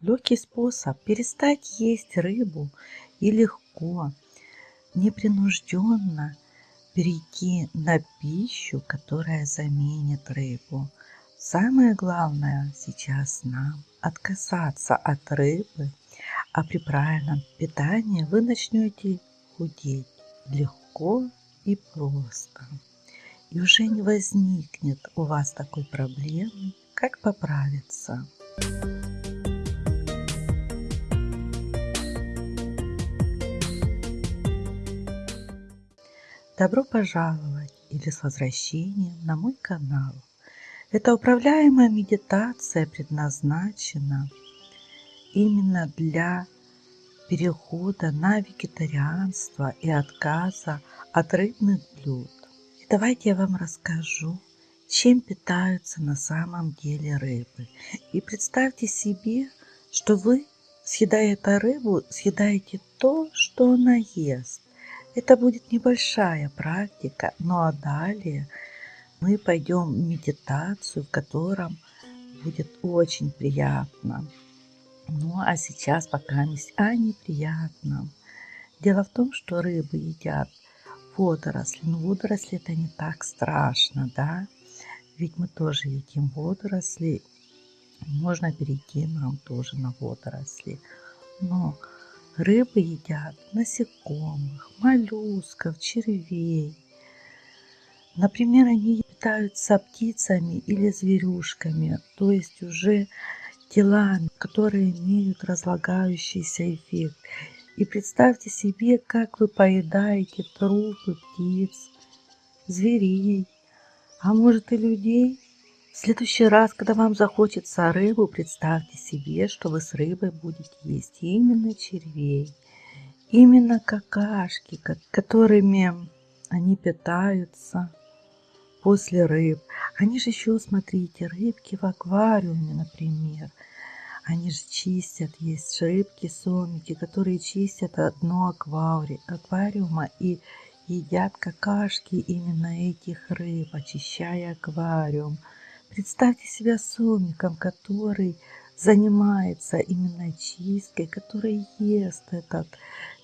Легкий способ перестать есть рыбу и легко, непринужденно перейти на пищу, которая заменит рыбу. Самое главное сейчас нам отказаться от рыбы, а при правильном питании вы начнете худеть легко и просто. И уже не возникнет у вас такой проблемы, как поправиться. Добро пожаловать или с возвращением на мой канал. Эта управляемая медитация предназначена именно для перехода на вегетарианство и отказа от рыбных блюд. И давайте я вам расскажу, чем питаются на самом деле рыбы. И представьте себе, что вы, съедая эту рыбу, съедаете то, что она ест. Это будет небольшая практика, ну а далее мы пойдем в медитацию, в котором будет очень приятно. Ну а сейчас пока о неприятном. Дело в том, что рыбы едят водоросли. Но водоросли это не так страшно, да? Ведь мы тоже едим водоросли. Можно перейти нам тоже на водоросли. Но Рыбы едят насекомых, моллюсков, червей. Например, они питаются птицами или зверюшками, то есть уже телами, которые имеют разлагающийся эффект. И представьте себе, как вы поедаете трупы птиц, зверей, а может и людей. Следующий раз, когда вам захочется рыбу, представьте себе, что вы с рыбой будете есть именно червей, именно какашки, которыми они питаются после рыб. Они же еще, смотрите, рыбки в аквариуме, например. Они же чистят, есть рыбки, сомики, которые чистят дно аквариума и едят какашки именно этих рыб, очищая аквариум. Представьте себя сомиком, который занимается именно чисткой, который ест этот,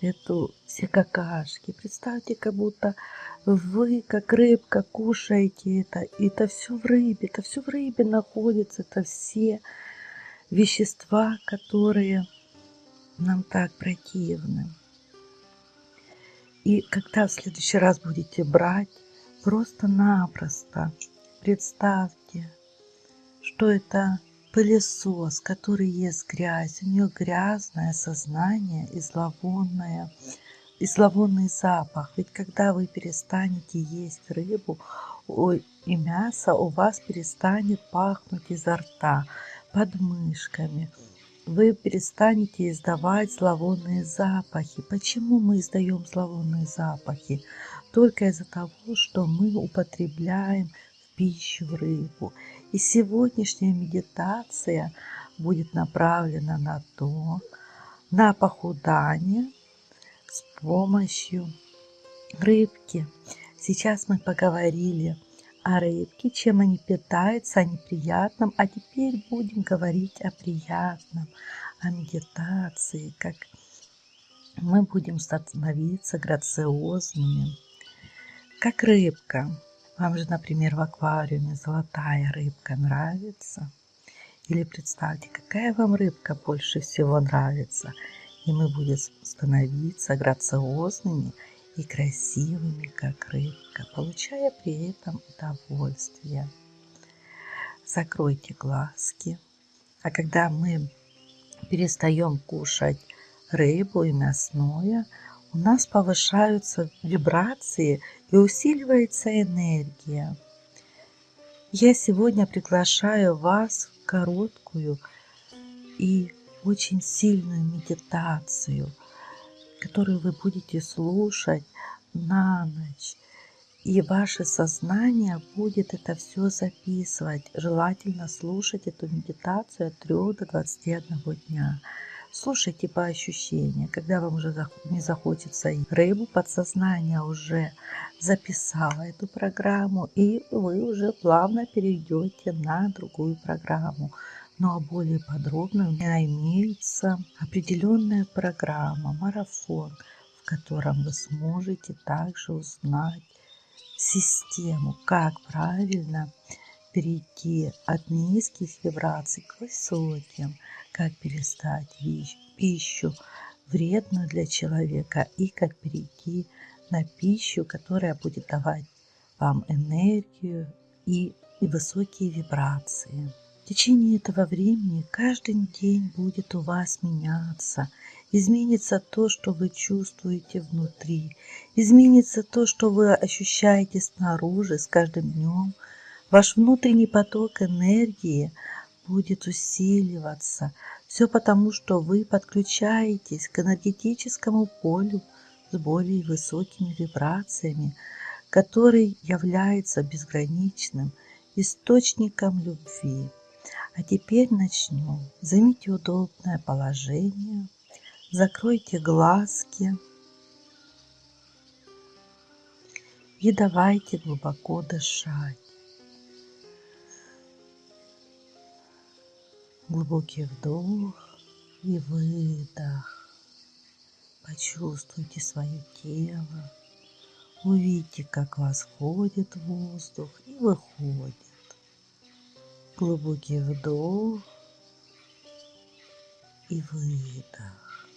эту все какашки. Представьте, как будто вы, как рыбка, кушаете это. И это все в рыбе, это все в рыбе находится, это все вещества, которые нам так противны. И когда в следующий раз будете брать, просто-напросто представьте, что это пылесос, который ест грязь. У нее грязное сознание и зловонное, и зловонный запах. Ведь когда вы перестанете есть рыбу и мясо, у вас перестанет пахнуть изо рта, под мышками. Вы перестанете издавать зловонные запахи. Почему мы издаем зловонные запахи? Только из-за того, что мы употребляем пищу рыбу. И сегодняшняя медитация будет направлена на то, на похудание с помощью рыбки. Сейчас мы поговорили о рыбке, чем они питаются, о неприятном, а теперь будем говорить о приятном, о медитации, как мы будем становиться грациозными, как рыбка. Вам же, например, в аквариуме золотая рыбка нравится? Или представьте, какая вам рыбка больше всего нравится. И мы будем становиться грациозными и красивыми, как рыбка, получая при этом удовольствие. Закройте глазки. А когда мы перестаем кушать рыбу и мясное, у нас повышаются вибрации и усиливается энергия. Я сегодня приглашаю вас в короткую и очень сильную медитацию, которую вы будете слушать на ночь. И ваше сознание будет это все записывать. Желательно слушать эту медитацию от 3 до 21 дня. Слушайте по ощущениям, когда вам уже не захочется рыбу, подсознание уже записало эту программу, и вы уже плавно перейдете на другую программу. Ну а более подробно у меня имеется определенная программа, марафон, в котором вы сможете также узнать систему, как правильно перейти от низких вибраций к высоким, как перестать пищу вредную для человека и как перейти на пищу, которая будет давать вам энергию и, и высокие вибрации. В течение этого времени каждый день будет у вас меняться. Изменится то, что вы чувствуете внутри. Изменится то, что вы ощущаете снаружи с каждым днем. Ваш внутренний поток энергии будет усиливаться. Все потому, что вы подключаетесь к энергетическому полю с более высокими вибрациями, который является безграничным источником любви. А теперь начнем. Займите удобное положение, закройте глазки и давайте глубоко дышать. Глубокий вдох и выдох. Почувствуйте свое тело. Увидите, как вас входит воздух и выходит. Глубокий вдох и выдох.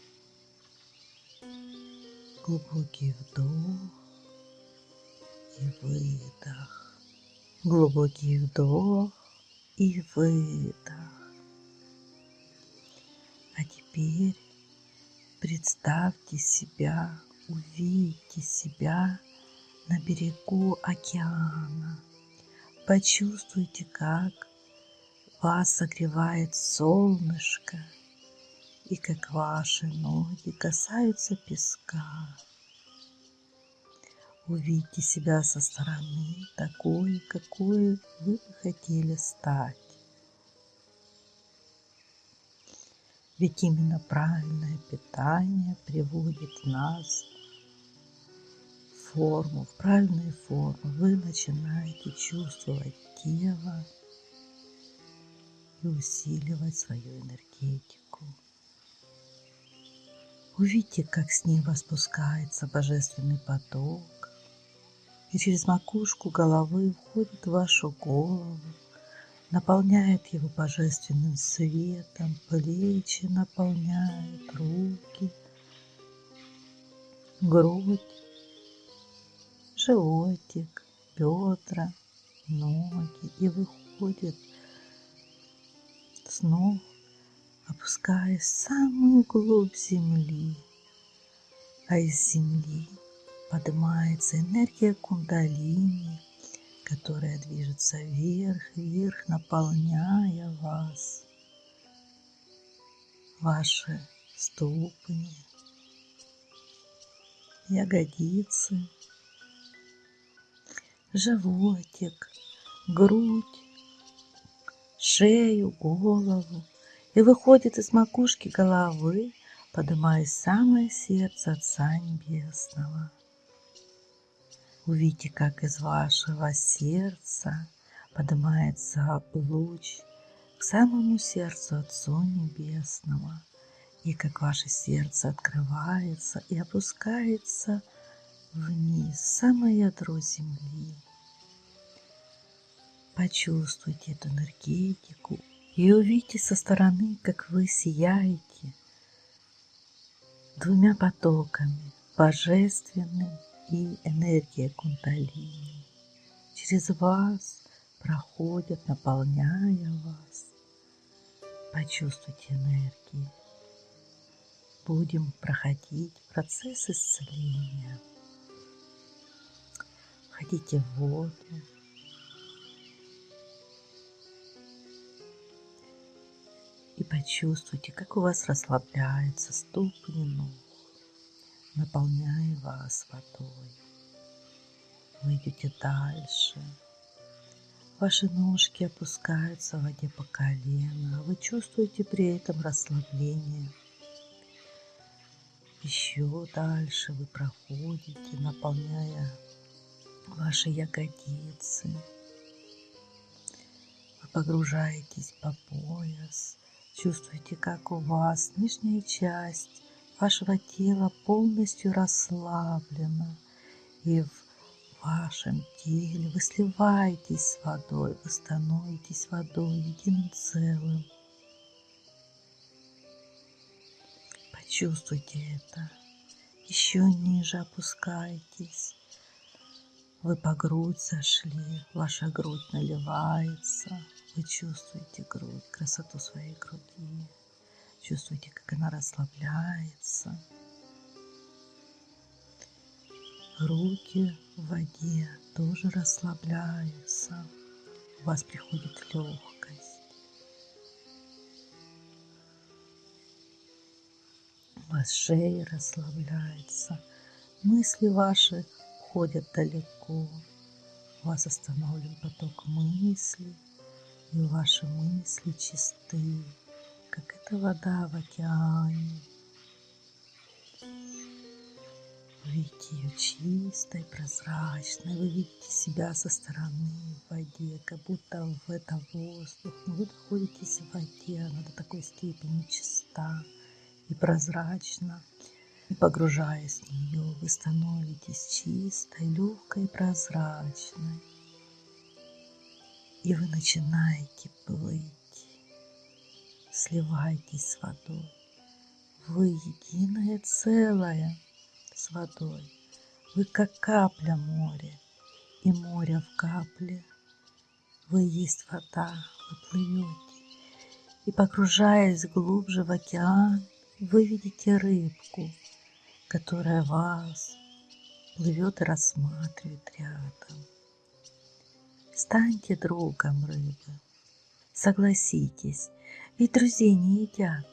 Глубокий вдох и выдох. Глубокий вдох и выдох. А теперь представьте себя, увидите себя на берегу океана. Почувствуйте, как вас согревает солнышко, и как ваши ноги касаются песка. Увидьте себя со стороны такой, какой вы хотели стать. Ведь именно правильное питание приводит нас в форму, в правильную форму. Вы начинаете чувствовать тело, и усиливать свою энергетику. Увидите, как с неба спускается божественный поток и через макушку головы входит в вашу голову, наполняет его божественным светом, плечи наполняет, руки, грудь, животик, бедра, ноги. И выходит снов, опускаясь в самую глубь земли, а из земли поднимается энергия кундалини, которая движется вверх, вверх, наполняя вас, ваши ступни, ягодицы, животик, грудь, шею, голову и выходит из макушки головы, поднимаясь самое сердце Отца Небесного. Увидите, как из вашего сердца поднимается луч к самому сердцу Отцу Небесного, и как ваше сердце открывается и опускается вниз, в самое ядро земли. Почувствуйте эту энергетику и увидите со стороны, как вы сияете двумя потоками, божественным и энергия кундалини. Через вас проходят, наполняя вас. Почувствуйте энергии. Будем проходить процесс исцеления. Входите в воду, И почувствуйте, как у вас расслабляются ступни ног, наполняя вас водой. Вы идете дальше. Ваши ножки опускаются в воде по колено. Вы чувствуете при этом расслабление. Еще дальше вы проходите, наполняя ваши ягодицы. Вы погружаетесь по пояс, чувствуете, как у вас нижняя часть вашего тела полностью расслаблена, и в вашем теле вы сливаетесь с водой, вы становитесь водой единым целым. Почувствуйте это. Еще ниже опускайтесь. Вы по грудь зашли, ваша грудь наливается. Вы чувствуете грудь, красоту своей груди. Чувствуете, как она расслабляется. Руки в воде тоже расслабляются. У вас приходит легкость. У вас шея расслабляется. Мысли ваши уходят далеко. У вас остановлен поток мыслей, и ваши мысли чисты, как эта вода в океане. Вы видите ее чистой, прозрачной, вы видите себя со стороны в воде, как будто в это воздух, но вы находитесь в воде, она до такой степени чиста и прозрачна, и погружаясь в нее, вы становитесь чистой, легкой, прозрачной. И вы начинаете плыть, сливаетесь с водой. Вы единое целое с водой. Вы как капля моря, и море в капле. Вы есть вода, вы плывете. И погружаясь глубже в океан, вы видите рыбку, которая вас плывет и рассматривает рядом. Станьте другом рыбы. Согласитесь, ведь друзей не едят.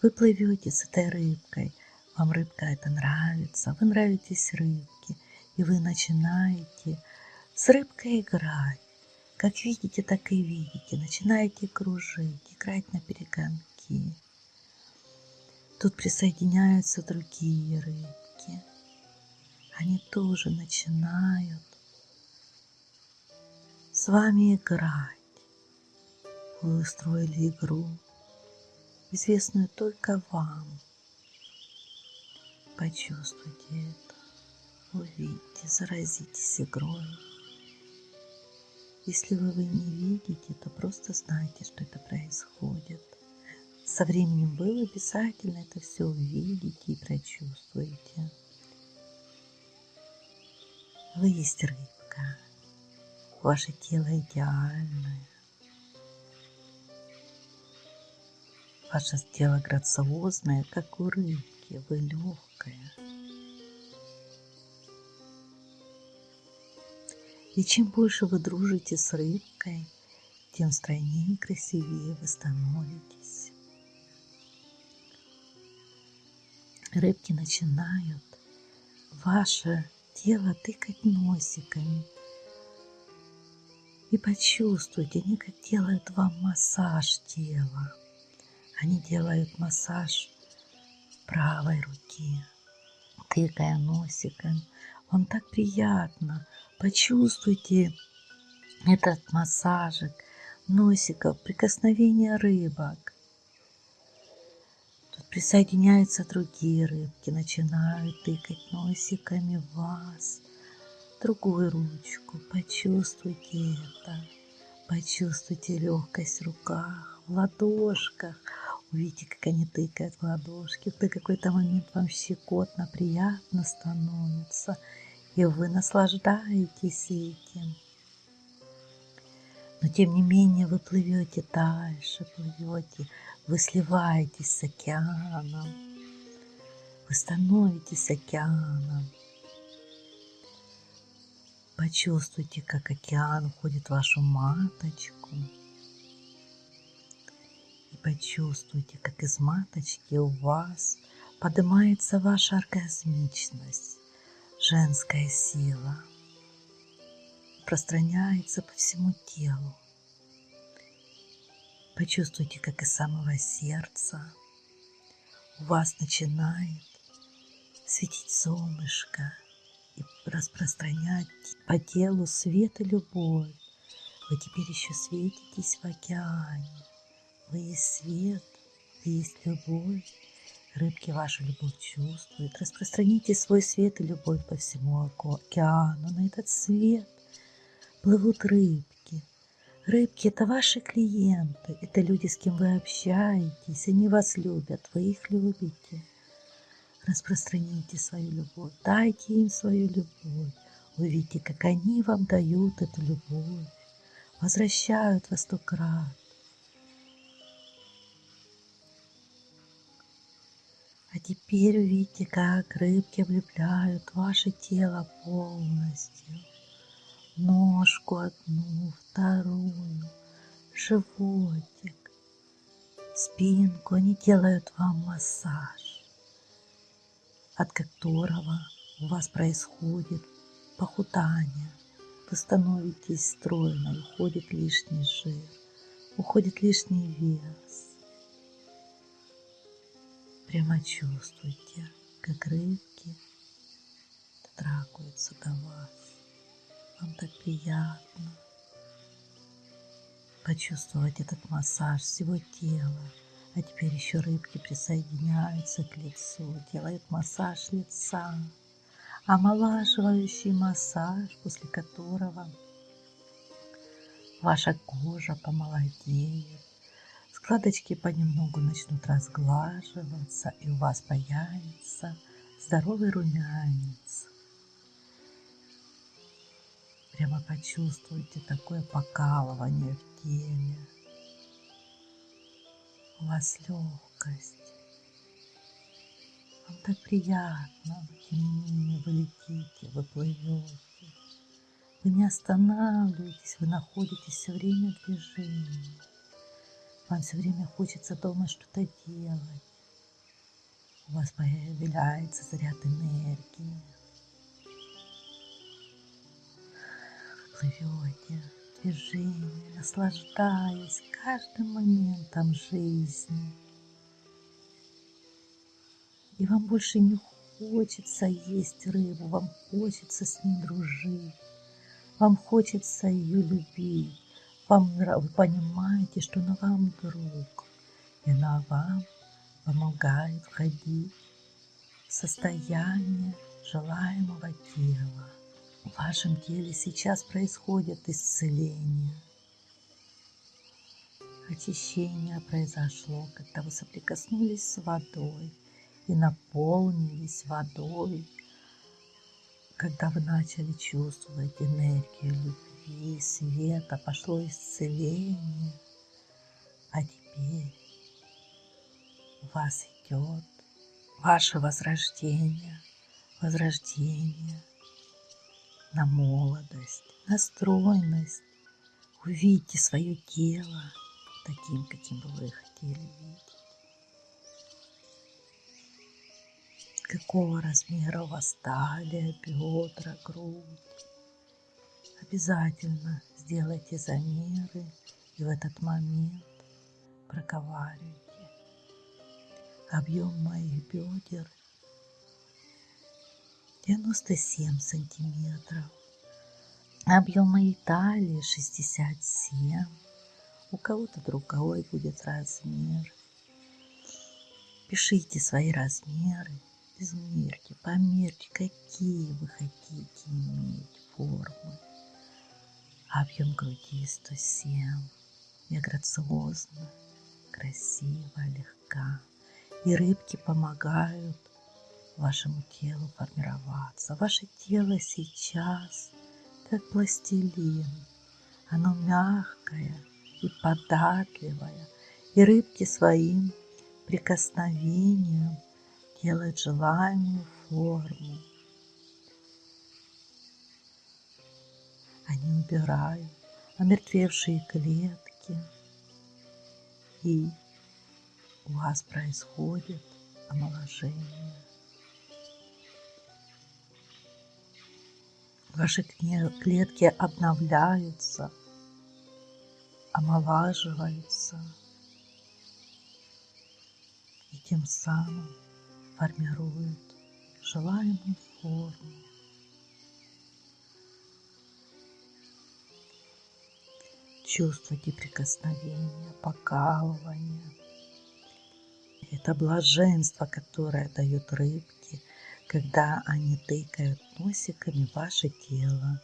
Вы плывете с этой рыбкой, вам рыбка это нравится, вы нравитесь рыбке, и вы начинаете с рыбкой играть. Как видите, так и видите. Начинаете кружить, играть на перегонки. Тут присоединяются другие рыбки. Они тоже начинают с вами играть. Вы устроили игру, известную только вам. Почувствуйте это, увидите, заразитесь игрой. Если вы, вы не видите, то просто знайте, что это происходит. Со временем вы обязательно это все увидите и прочувствуете. Вы есть рыбка. Ваше тело идеальное. Ваше тело грациозное, как у рыбки. Вы легкая. И чем больше вы дружите с рыбкой, тем стройнее и красивее вы становитесь. рыбки начинают ваше тело тыкать носиками. И почувствуйте, они как делают вам массаж тела. Они делают массаж правой руки, тыкая носиком. Вам так приятно. Почувствуйте этот массажик носиков, прикосновение рыбок. Присоединяются другие рыбки, начинают тыкать носиками вас. Другую ручку, почувствуйте это. Почувствуйте легкость в руках, в ладошках. Увидите, как они тыкают в ладошки. В какой-то момент вам щекотно, приятно становится. И вы наслаждаетесь этим. Но тем не менее вы плывете дальше, плывете вы сливаетесь с океаном. Вы становитесь океаном. Почувствуйте, как океан входит в вашу маточку. И почувствуйте, как из маточки у вас поднимается ваша оргазмичность, женская сила, пространяется по всему телу. Почувствуйте, как из самого сердца у вас начинает светить солнышко, распространять по телу свет и любовь. Вы теперь еще светитесь в океане. Вы есть свет, вы есть любовь. Рыбки вашу любовь чувствуют. Распространите свой свет и любовь по всему океану. На этот свет плывут рыбки. Рыбки – это ваши клиенты, это люди, с кем вы общаетесь, они вас любят, вы их любите. Распространите свою любовь, дайте им свою любовь. Увидите, как они вам дают эту любовь, возвращают во сто крат. А теперь увидите, как рыбки облепляют ваше тело полностью. Ножку одну, вторую, животик, спинку. Они делают вам массаж, от которого у вас происходит похудание. Вы становитесь стройной, уходит лишний жир, уходит лишний вес. Прямо чувствуйте, как рыбки дотрагиваются до вас. Вам так приятно почувствовать этот массаж всего тела. А теперь еще рыбки присоединяются к лицу, делают массаж лица, омолаживающий массаж, после которого ваша кожа помолодеет, Складочки понемногу начнут разглаживаться, и у вас появится здоровый румянец. Прямо почувствуйте такое покалывание в теле. У вас легкость. Вам так приятно, тем не менее вы летите, вы плывете. Вы не останавливаетесь, вы находитесь все время в движении. Вам все время хочется дома что-то делать. У вас появляется заряд энергии. Плывете в движении, наслаждаясь каждым моментом жизни. И вам больше не хочется есть рыбу, вам хочется с ней дружить, вам хочется ее любить вам, вы понимаете, что она вам друг, и она вам помогает входить в состояние желаемого тела. В вашем теле сейчас происходит исцеление. Очищение произошло, когда вы соприкоснулись с водой и наполнились водой, когда вы начали чувствовать энергию любви света, пошло исцеление. А теперь у вас идет ваше возрождение, возрождение на молодость, на стройность. Увидите свое тело таким, каким бы вы хотели видеть. Какого размера у вас талия, бедра, грудь Обязательно сделайте замеры и в этот момент проговаривайте. Объем моих бедер 97 сантиметров. Объем моей талии 67. У кого-то другой будет размер. Пишите свои размеры, измерьте, померьте, какие вы хотите иметь формы объем груди 107. Я грациозна, красива, легка. И рыбки помогают вашему телу формироваться. Ваше тело сейчас как пластилин. Оно мягкое и податливое. И рыбки своим прикосновением делают желаемую форму. Они убирают омертвевшие клетки, и у вас происходит омоложение. Ваши клетки обновляются, омолаживаются и тем самым формируют желаемую форму. Чувствуйте прикосновение, покалывание. Это блаженство, которое дают рыбки – когда они тыкают носиками ваше тело.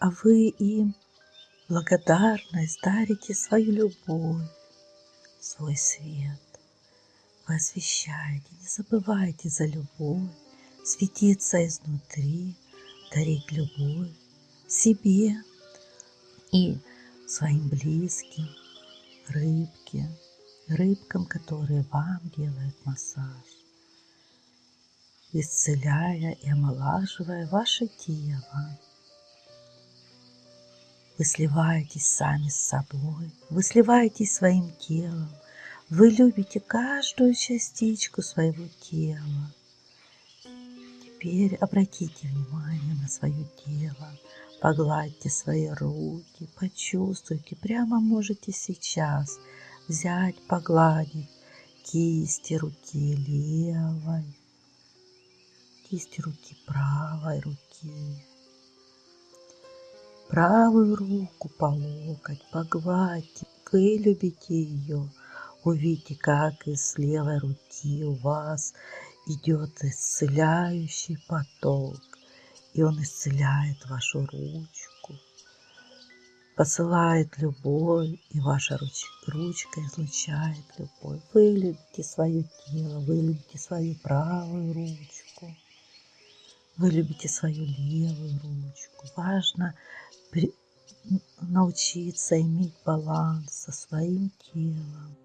А вы им благодарность дарите свою любовь, свой свет. Вы освещаете, не забывайте за любовь, светиться изнутри, дарить любовь себе и своим близким, рыбке, рыбкам, которые вам делают массаж, исцеляя и омолаживая ваше тело. Вы сливаетесь сами с собой, вы сливаетесь своим телом, вы любите каждую частичку своего тела. Теперь обратите внимание на свое тело, погладьте свои руки, почувствуйте, прямо можете сейчас взять, погладить кисти руки левой, кисти руки правой руки, правую руку по локоть, погладьте, вы любите ее, увидите, как из левой руки у вас идет исцеляющий поток, и он исцеляет вашу ручку, посылает любовь, и ваша руч, ручка излучает любовь. Вы любите свое тело, вы любите свою правую ручку, вы любите свою левую ручку. Важно при, научиться иметь баланс со своим телом.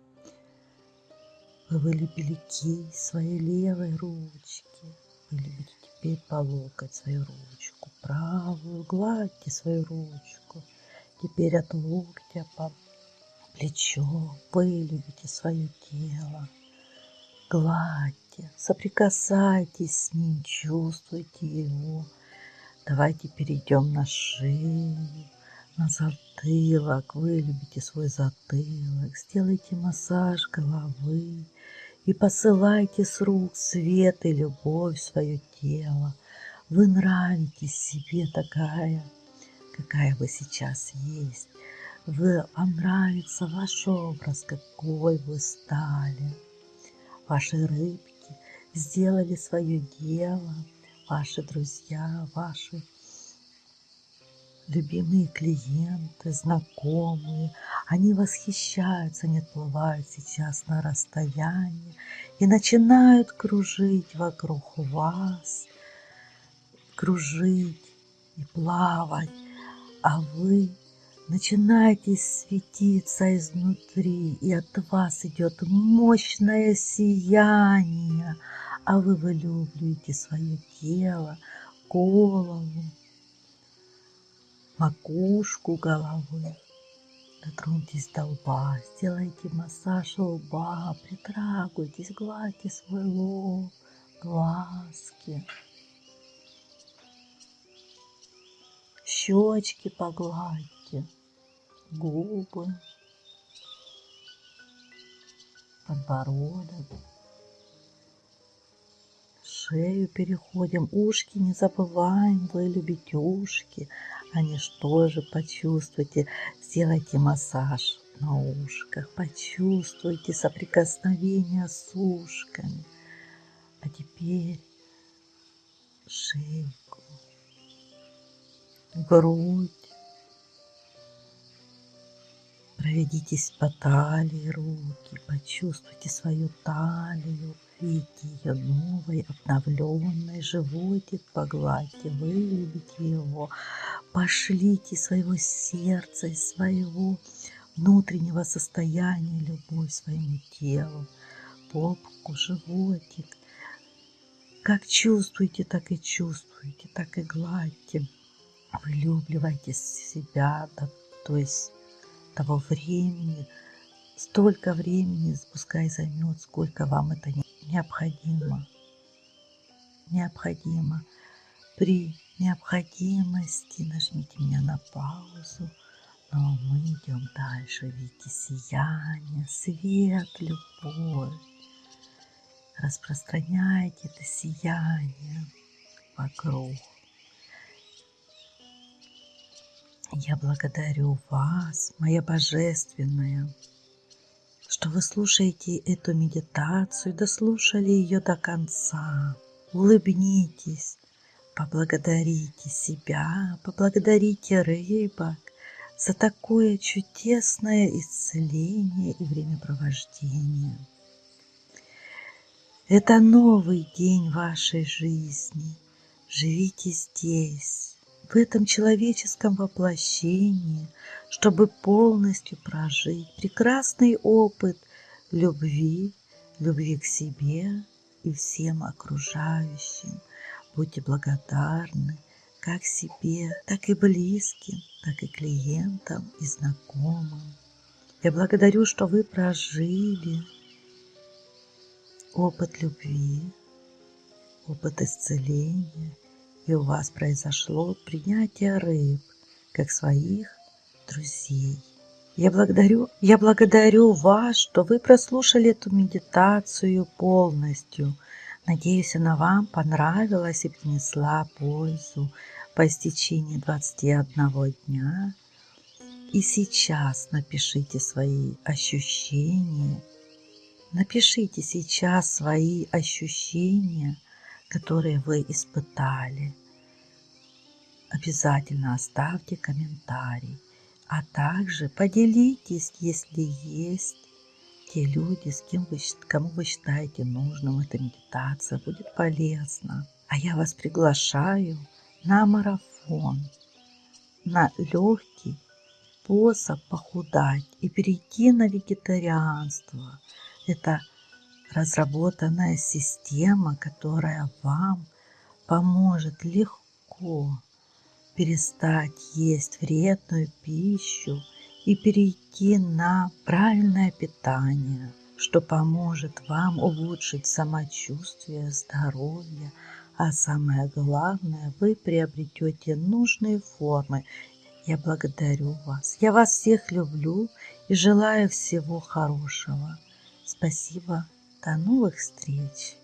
Вы вылепили кисть своей левой ручки. Вы любите теперь по свою ручку. Правую гладьте свою ручку. Теперь от локтя по плечо. Вы любите свое тело. Гладьте, соприкасайтесь с ним, чувствуйте его. Давайте перейдем на шею, на затылок. Вы любите свой затылок. Сделайте массаж головы и посылайте с рук свет и любовь в свое тело. Вы нравитесь себе такая, какая вы сейчас есть. Вы, вам нравится ваш образ, какой вы стали. Ваши рыбки сделали свое дело, ваши друзья, ваши любимые клиенты, знакомые, они восхищаются, они отплывают сейчас на расстоянии и начинают кружить вокруг вас, кружить и плавать, а вы начинаете светиться изнутри, и от вас идет мощное сияние, а вы вылюбливаете свое тело, голову, макушку головы. Дотроньтесь до лба, сделайте массаж лба, притрагивайтесь, гладьте свой лоб, глазки. Щечки погладьте, губы, подбородок шею переходим, ушки не забываем, вы любите ушки, они что же почувствуйте, сделайте массаж на ушках, почувствуйте соприкосновение с ушками. А теперь шейку, грудь, Проведитесь по талии руки, почувствуйте свою талию, видите ее новой, обновленной, животик погладьте, вылюбите его, пошлите своего сердца, из своего внутреннего состояния любовь своему телу, попку, животик. Как чувствуете, так и чувствуете, так и гладьте. Вылюбливайте себя, да, то есть того времени, столько времени, пускай займет, сколько вам это необходимо. Необходимо. При необходимости нажмите меня на паузу, но мы идем дальше. Видите сияние, свет, любовь. Распространяйте это сияние вокруг. Я благодарю вас, моя Божественная, что вы слушаете эту медитацию, дослушали ее до конца. Улыбнитесь, поблагодарите себя, поблагодарите рыбок за такое чудесное исцеление и времяпровождение. Это новый день вашей жизни. Живите здесь, в этом человеческом воплощении, чтобы полностью прожить прекрасный опыт любви, любви к себе и всем окружающим. Будьте благодарны как себе, так и близким, так и клиентам и знакомым. Я благодарю, что вы прожили опыт любви, опыт исцеления, и у вас произошло принятие рыб, как своих друзей. Я благодарю, я благодарю вас, что вы прослушали эту медитацию полностью. Надеюсь, она вам понравилась и принесла пользу по истечении 21 дня. И сейчас напишите свои ощущения. Напишите сейчас свои ощущения, которые вы испытали. Обязательно оставьте комментарий, а также поделитесь, если есть те люди, с кем вы, кому вы считаете нужным эта медитация, будет полезна. А я вас приглашаю на марафон, на легкий способ похудать и перейти на вегетарианство. Это разработанная система, которая вам поможет легко перестать есть вредную пищу и перейти на правильное питание, что поможет вам улучшить самочувствие, здоровье, а самое главное, вы приобретете нужные формы. Я благодарю вас. Я вас всех люблю и желаю всего хорошего. Спасибо. До новых встреч.